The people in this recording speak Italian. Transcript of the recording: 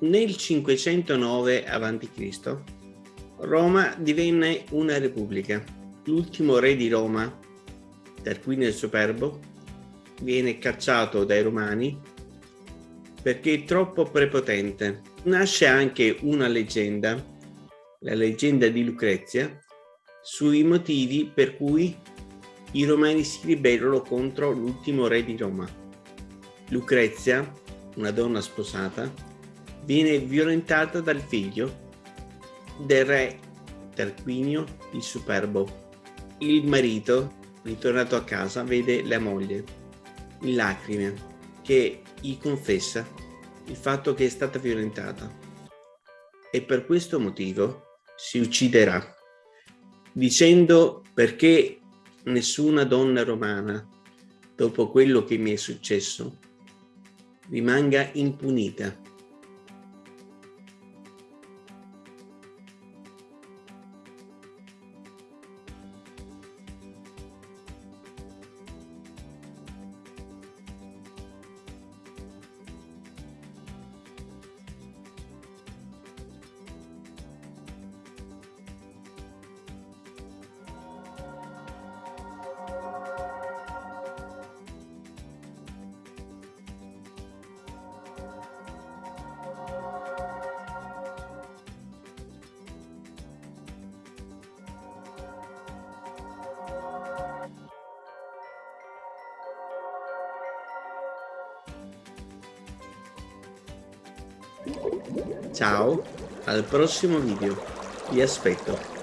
Nel 509 a.C. Roma divenne una repubblica. L'ultimo re di Roma, Tarquinio il Superbo, viene cacciato dai romani perché è troppo prepotente. Nasce anche una leggenda, la leggenda di Lucrezia, sui motivi per cui i romani si ribellano contro l'ultimo re di Roma. Lucrezia, una donna sposata, viene violentata dal figlio del re Tarquinio il Superbo. Il marito, ritornato a casa, vede la moglie in lacrime che gli confessa il fatto che è stata violentata e per questo motivo si ucciderà dicendo perché nessuna donna romana dopo quello che mi è successo rimanga impunita Ciao, al prossimo video. Vi aspetto.